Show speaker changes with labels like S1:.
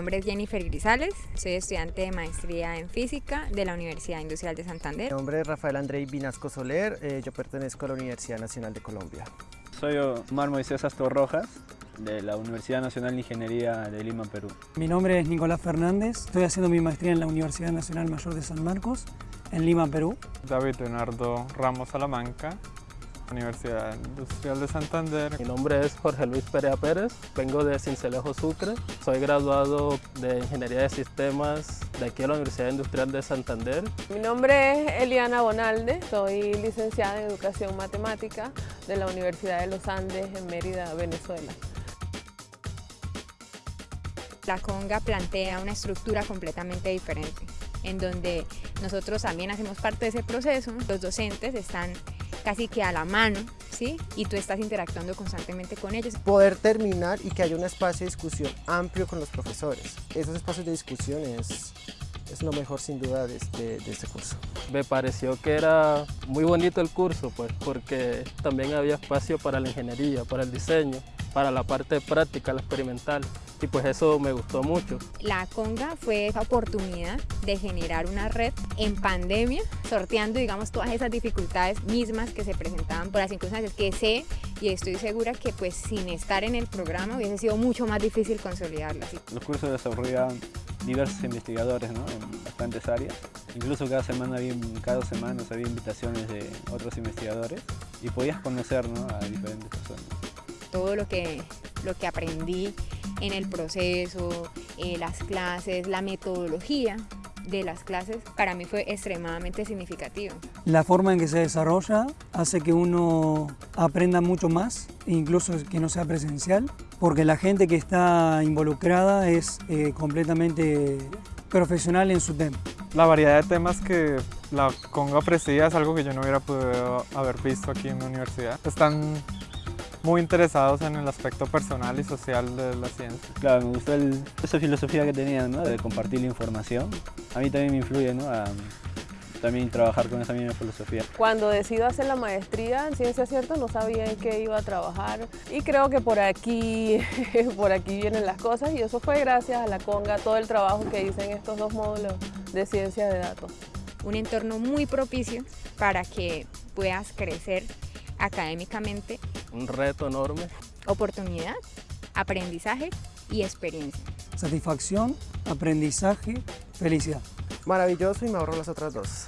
S1: nombre es Jennifer Grisales, soy estudiante de maestría en física de la Universidad Industrial de Santander.
S2: Mi nombre es Rafael Andrei Vinasco Soler, eh, yo pertenezco a la Universidad Nacional de Colombia.
S3: Soy Omar Moisés Astor Rojas, de la Universidad Nacional de Ingeniería de Lima, Perú.
S4: Mi nombre es Nicolás Fernández, estoy haciendo mi maestría en la Universidad Nacional Mayor de San Marcos, en Lima, Perú.
S5: David Leonardo Ramos Salamanca, Universidad Industrial de Santander.
S6: Mi nombre es Jorge Luis Perea Pérez, vengo de Cincelejo Sucre, soy graduado de Ingeniería de Sistemas de aquí a la Universidad Industrial de Santander.
S7: Mi nombre es Eliana Bonalde, soy licenciada en Educación Matemática de la Universidad de los Andes en Mérida, Venezuela.
S1: La conga plantea una estructura completamente diferente, en donde nosotros también hacemos parte de ese proceso, los docentes están casi que a la mano, ¿sí? Y tú estás interactuando constantemente con ellos.
S2: Poder terminar y que haya un espacio de discusión amplio con los profesores. Esos espacios de discusión es, lo mejor sin duda de este, de este curso.
S6: Me pareció que era muy bonito el curso, pues, porque también había espacio para la ingeniería, para el diseño, para la parte práctica, la experimental y pues eso me gustó mucho.
S1: La conga fue esa oportunidad de generar una red en pandemia, sorteando digamos todas esas dificultades mismas que se presentaban por las circunstancias que sé y estoy segura que pues sin estar en el programa hubiese sido mucho más difícil consolidarlas.
S3: Los cursos desarrollaban diversos investigadores ¿no? en bastantes áreas. Incluso cada semana había, cada dos semanas había invitaciones de otros investigadores y podías conocer ¿no? a diferentes personas.
S1: Todo lo que, lo que aprendí en el proceso, eh, las clases, la metodología de las clases, para mí fue extremadamente significativo.
S4: La forma en que se desarrolla hace que uno aprenda mucho más, incluso que no sea presencial, porque la gente que está involucrada es eh, completamente profesional en su tema.
S5: La variedad de temas que la Conga ofrecía es algo que yo no hubiera podido haber visto aquí en la universidad. Están muy interesados en el aspecto personal y social de la ciencia.
S3: Claro, me gustó esa filosofía que tenían, ¿no? de compartir la información. A mí también me influye ¿no? a también trabajar con esa misma filosofía.
S7: Cuando decido hacer la maestría en Ciencia Cierta no sabía en qué iba a trabajar y creo que por aquí, por aquí vienen las cosas y eso fue gracias a la Conga, todo el trabajo que hice en estos dos módulos de ciencia de datos.
S1: Un entorno muy propicio para que puedas crecer académicamente.
S6: Un reto enorme.
S1: Oportunidad, aprendizaje y experiencia.
S4: Satisfacción, aprendizaje, felicidad.
S2: Maravilloso y me ahorro las otras dos.